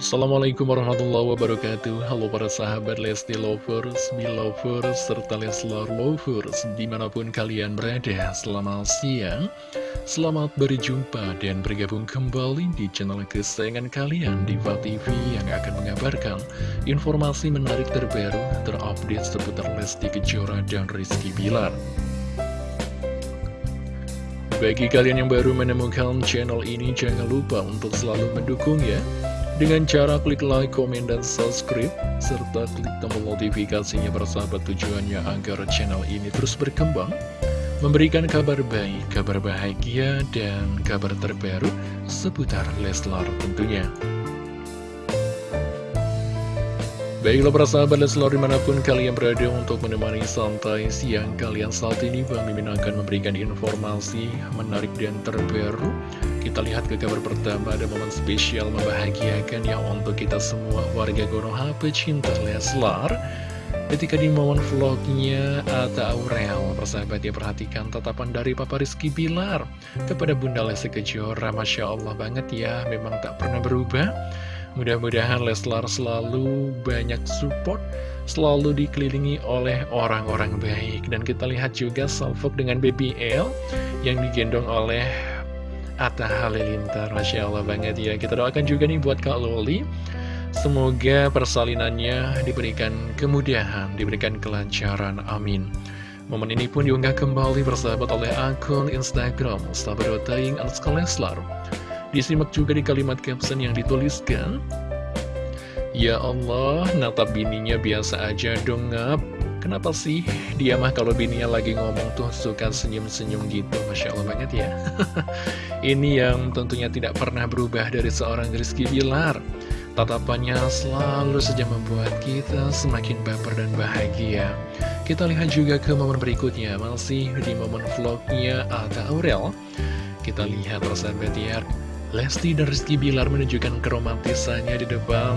Assalamualaikum warahmatullahi wabarakatuh. Halo para sahabat Lesti Lovers, Belovers, serta Leslar Lovers Di mana pun kalian berada, selamat siang. Selamat berjumpa dan bergabung kembali di channel kesayangan kalian Diva TV yang akan mengabarkan informasi menarik terbaru terupdate seputar Lesti Kejora dan Rizky Bilar. Bagi kalian yang baru menemukan channel ini, jangan lupa untuk selalu mendukung ya dengan cara klik like, komen, dan subscribe, serta klik tombol notifikasinya bersahabat tujuannya agar channel ini terus berkembang, memberikan kabar baik, kabar bahagia, dan kabar terbaru seputar Leslar tentunya. Baiklah para sahabat Leslar di mana pun kalian berada untuk menemani santai siang kalian saat ini Bang Mimin akan memberikan informasi menarik dan terbaru Kita lihat ke kabar pertama ada momen spesial membahagiakan yang untuk kita semua. Warga Konoha pecinta Leslar. Ketika di momen vlognya Ata Aurel Persahabat ya perhatikan tatapan dari Papa Rizky Bilar. Kepada Bunda Lesti Kejora Masya Allah banget ya memang tak pernah berubah. Mudah-mudahan Leslar selalu banyak support, selalu dikelilingi oleh orang-orang baik. Dan kita lihat juga salvok dengan BBL yang digendong oleh Atta Halilintar. Masya Allah banget ya. Kita doakan juga nih buat Kak Loli. Semoga persalinannya diberikan kemudahan, diberikan kelancaran. Amin. Momen ini pun diunggah kembali bersahabat oleh akun Instagram Sahabat.Taing Leslar. Disimak juga di kalimat caption yang dituliskan Ya Allah, natap bininya biasa aja dong ngap Kenapa sih dia mah kalau bininya lagi ngomong tuh suka senyum-senyum gitu? Masya Allah banget ya. Ini yang tentunya tidak pernah berubah dari seorang Rizky Bilar. Tatapannya selalu saja membuat kita semakin baper dan bahagia. Kita lihat juga ke momen berikutnya. Masih di momen vlognya Ada Aurel. Kita lihat persahabat ya. Lesti dan Rizky Bilar menunjukkan keromantisannya di depan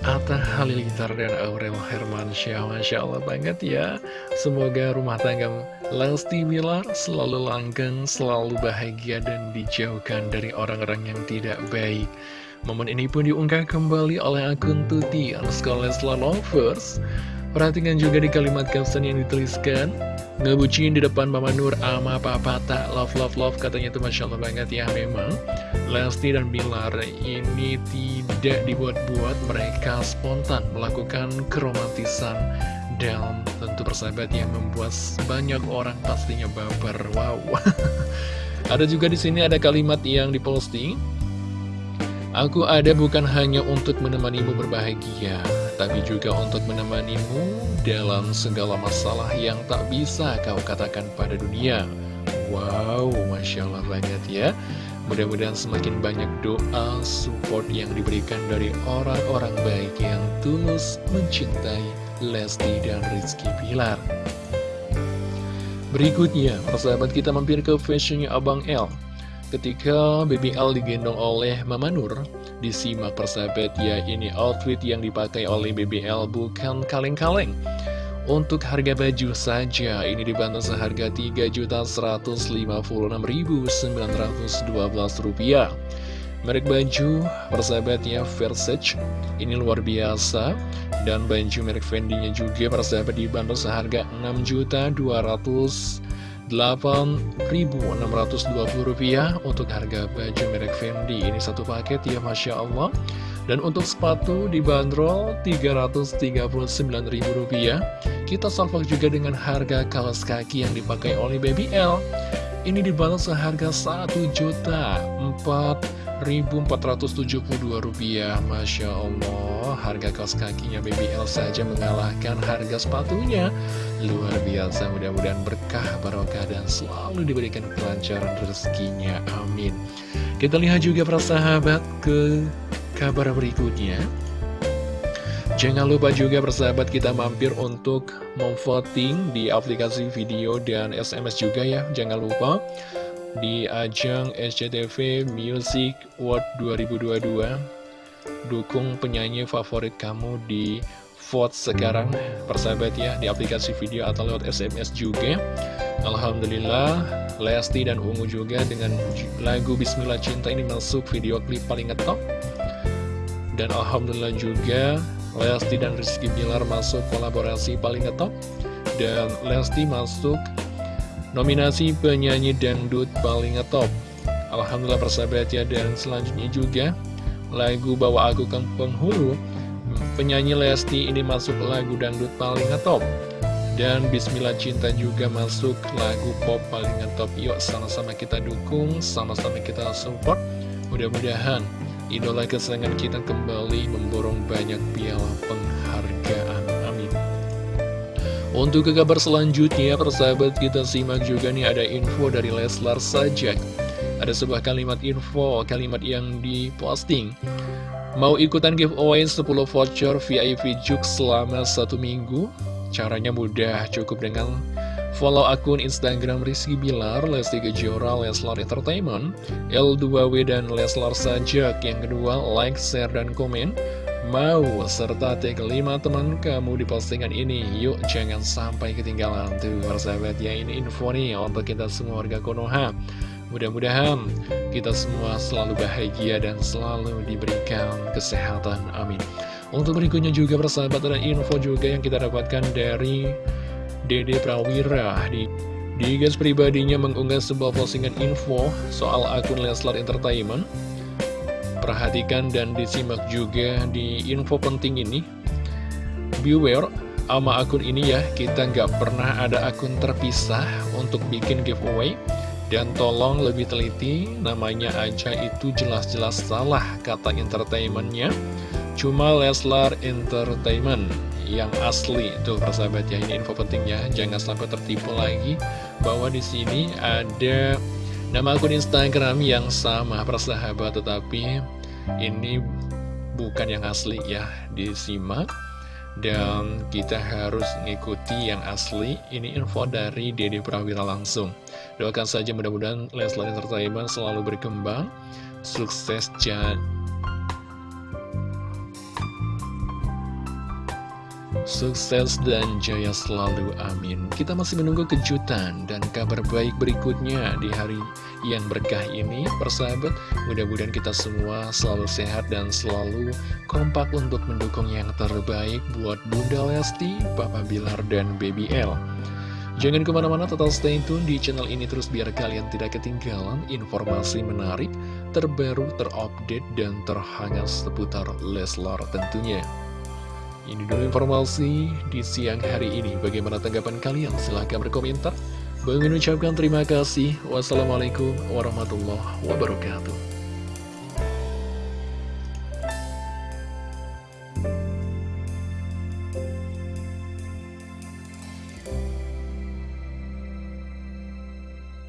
Atta Halilintar dan Aurel Hermansyah Masya Allah banget ya. Semoga rumah tangga Lesti Bilar selalu langgeng, selalu bahagia dan dijauhkan dari orang-orang yang tidak baik. Momen ini pun diunggah kembali oleh akun Tuti Leslar Lovers. Perhatikan juga di kalimat caption yang dituliskan Ngebucin di depan Mama Nur ama papa tak. Love love love katanya itu Masya Allah banget ya memang. Lesti dan Bilar ini tidak dibuat-buat mereka spontan melakukan keromantisan dan tentu persahabat yang membuat banyak orang pastinya baper. Wow. Ada juga di sini ada kalimat yang diposting Aku ada bukan hanya untuk menemanimu berbahagia, tapi juga untuk menemanimu dalam segala masalah yang tak bisa kau katakan pada dunia. Wow, Masya Allah banget ya. Mudah-mudahan semakin banyak doa, support yang diberikan dari orang-orang baik yang tulus mencintai Lesti dan Rizky Pilar. Berikutnya, persahabat kita mampir ke fashionnya Abang L. Ketika BBL digendong oleh Mama Nur, disimak persahabat ya ini outfit yang dipakai oleh BBL bukan kaleng-kaleng. Untuk harga baju saja, ini dibantu seharga Rp3.156.912. Merek baju persahabatnya Versace, ini luar biasa. Dan baju merek Fendi-nya juga persahabat dibantu seharga Rp6.200.000 Rp8.620 untuk harga baju merek Fendi. Ini satu paket ya Masya Allah. Dan untuk sepatu dibanderol Rp339.000 Kita salvok juga dengan harga kaos kaki yang dipakai oleh Baby L. Ini dibanderol seharga Rp1 juta 4 Rp1.472 Masya Allah. Harga kaos kakinya BBL saja mengalahkan harga sepatunya. Luar biasa mudah-mudahan berkah barokah dan selalu diberikan kelancaran rezekinya Amin. Kita lihat juga para sahabat ke kabar berikutnya. Jangan lupa juga persahabat kita mampir untuk memvoting di aplikasi video dan SMS juga ya. Jangan lupa di ajang SCTV Music World 2022 Dukung penyanyi favorit kamu di vote sekarang persahabat ya di aplikasi video atau lewat SMS juga. Alhamdulillah Lesti dan Ungu juga dengan lagu Bismillah Cinta ini masuk video klip paling ngetop Dan Alhamdulillah juga Lesti dan Rizky Bilar masuk kolaborasi paling ngetop Dan Lesti masuk nominasi penyanyi dangdut paling ngetop. Alhamdulillah persahabat ya Dan selanjutnya juga lagu Bawa Aku ke Penghulu. Penyanyi Lesti ini masuk lagu dangdut paling ngetop. Dan Bismillah Cinta juga masuk lagu pop paling ngetop. Yuk sama-sama kita dukung, sama-sama kita support. Mudah-mudahan idola kesayangan kita kembali memborong banyak piala penghargaan Untuk ke kabar selanjutnya persahabat kita simak juga nih ada info dari Leslar Sajak Ada sebuah kalimat info, kalimat yang diposting Mau ikutan giveaway 10 voucher VIP Juk selama satu minggu? Caranya mudah, cukup dengan follow akun Instagram Rizky Bilar, Lesti Kejora, Leslar Entertainment, L2W dan Leslar Sajak. Yang kedua, like, share, dan komen. Mau serta tag 5 teman kamu di postingan ini. Yuk jangan sampai ketinggalan Tuh persahabat ya. Ini info nih untuk kita semua warga Konoha. Mudah-mudahan kita semua selalu bahagia dan selalu diberikan kesehatan. Amin. Untuk berikutnya juga persahabat ada info juga yang kita dapatkan dari Dede Prawira. Di di gas pribadinya mengunggah sebuah postingan info soal akun Leslar Entertainment. Perhatikan dan disimak juga di info penting ini. Beware, sama akun ini ya, kita nggak pernah ada akun terpisah untuk bikin giveaway. Dan tolong lebih teliti, namanya aja itu jelas-jelas salah kata entertainmentnya. Cuma Leslar Entertainment yang asli tuh persahabat ya ini info pentingnya jangan sampai tertipu lagi bahwa di sini ada nama akun Instagram yang sama persahabat tetapi ini bukan yang asli ya disimak. Dan kita harus ngikuti yang asli. Ini info dari Dede Prawira langsung. Doakan saja mudah-mudahan Leslar Entertainment selalu berkembang. Sukses jangan Sukses dan jaya selalu, amin. Kita masih menunggu kejutan dan kabar baik berikutnya di hari yang berkah ini, persahabat. Mudah-mudahan kita semua selalu sehat dan selalu kompak untuk mendukung yang terbaik buat Bunda Lesti, Papa Bilar, dan Baby L. Jangan ke mana-mana, total stay tune di channel ini terus biar kalian tidak ketinggalan informasi menarik, terbaru, terupdate, dan terhangat seputar Leslar tentunya. Ini dulu informasi di siang hari ini. Bagaimana tanggapan kalian? Silahkan berkomentar. Bang ucapkan terima kasih. Wassalamualaikum warahmatullahi wabarakatuh.